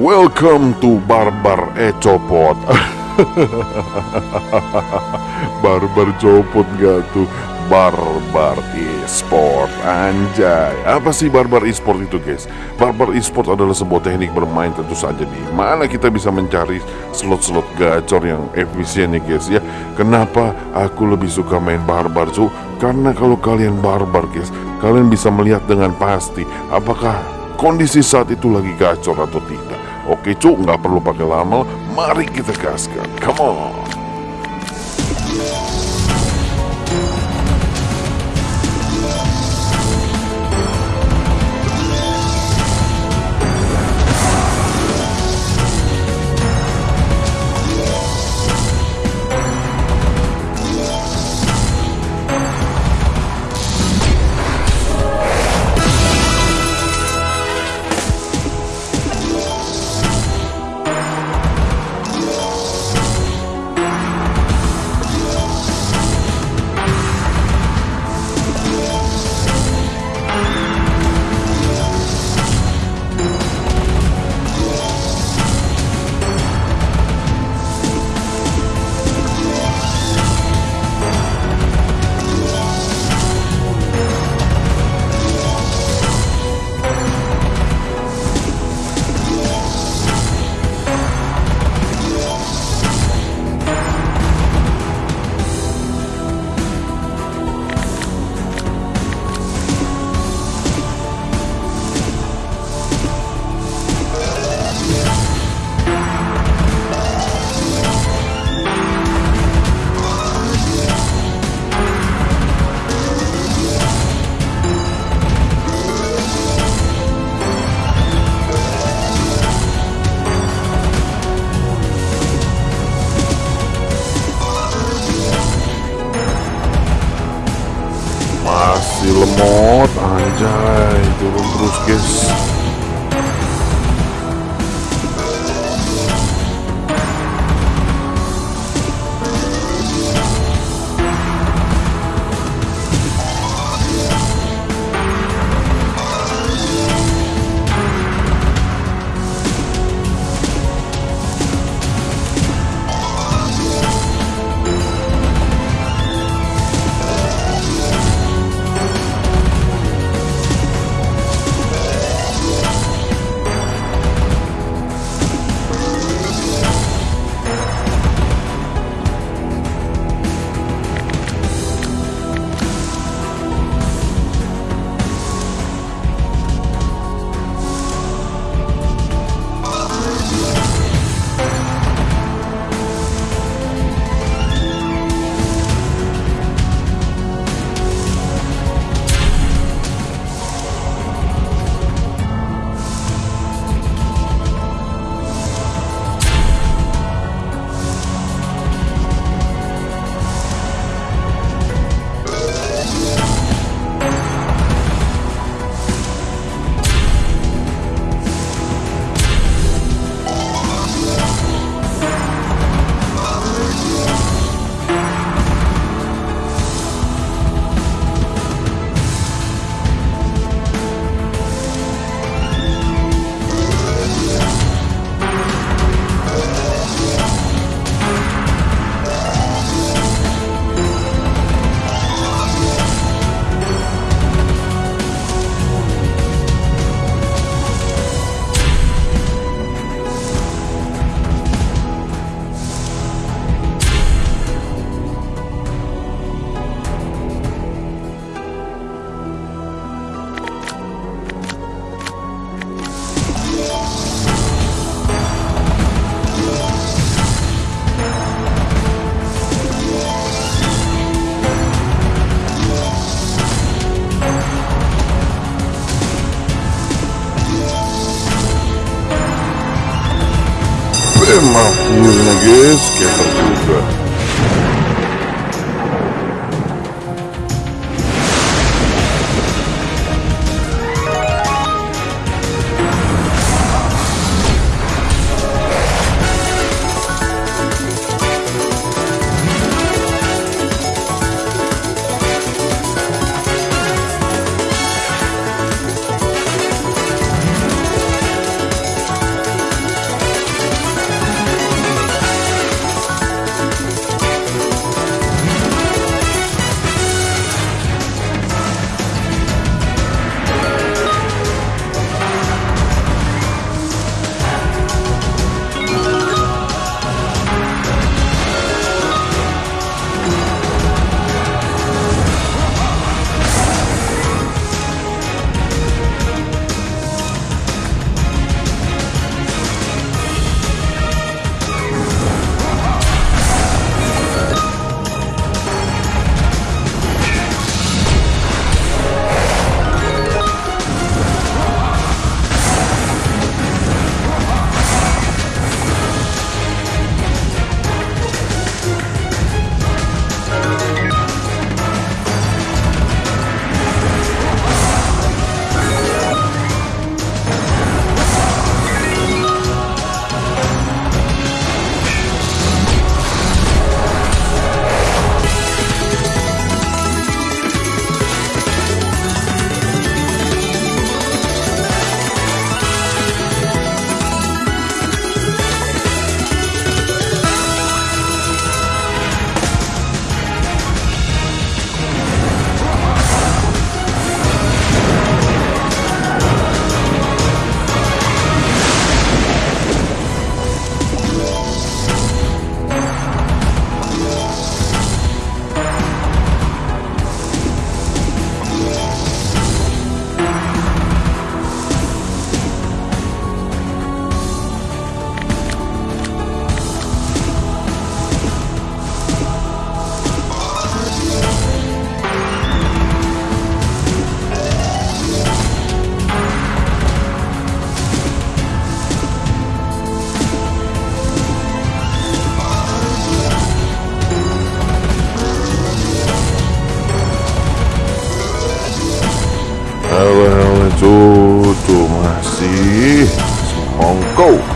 Welcome to Barbar Ecopot Barbar copot gak tuh? Barbar e-sport Anjay. Apa sih Barbar e-sport itu guys? Barbar e-sport adalah sebuah teknik bermain tentu saja di mana kita bisa mencari slot-slot gacor yang efisien nih guys ya? Kenapa aku lebih suka main Barbar cu? Karena kalau kalian Barbar guys Kalian bisa melihat dengan pasti Apakah kondisi saat itu lagi gacor atau tidak Oke cu, nggak perlu pakai lama. Mari kita gaskan. Come on Masih lemot Anjay. Turun terus guys kasih. Monggo.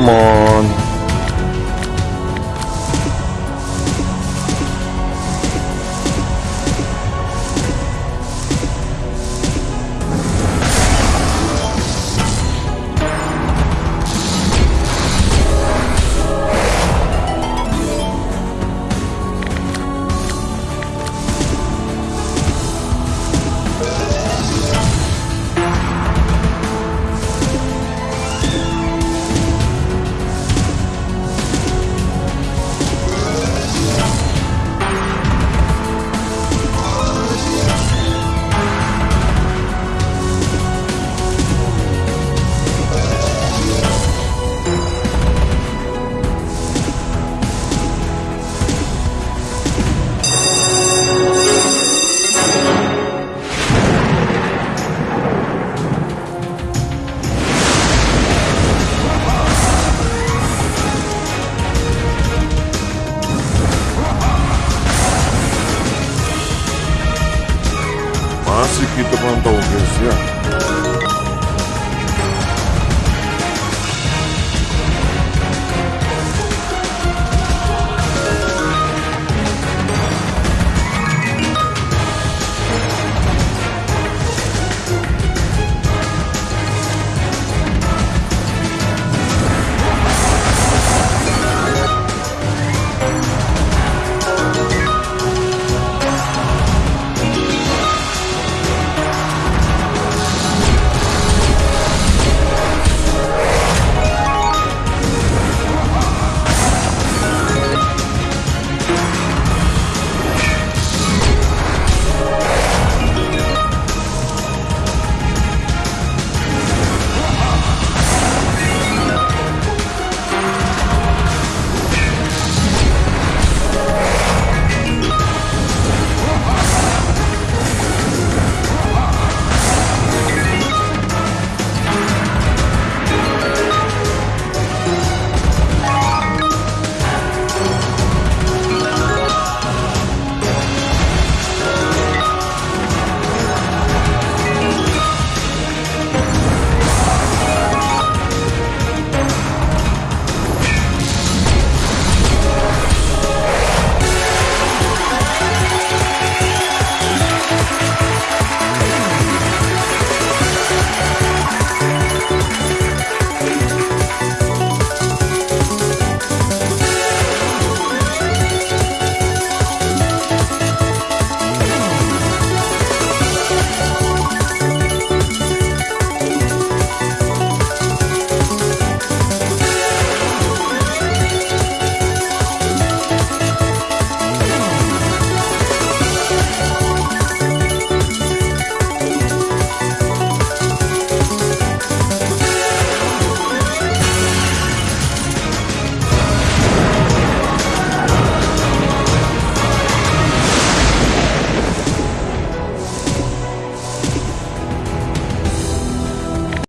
Come on.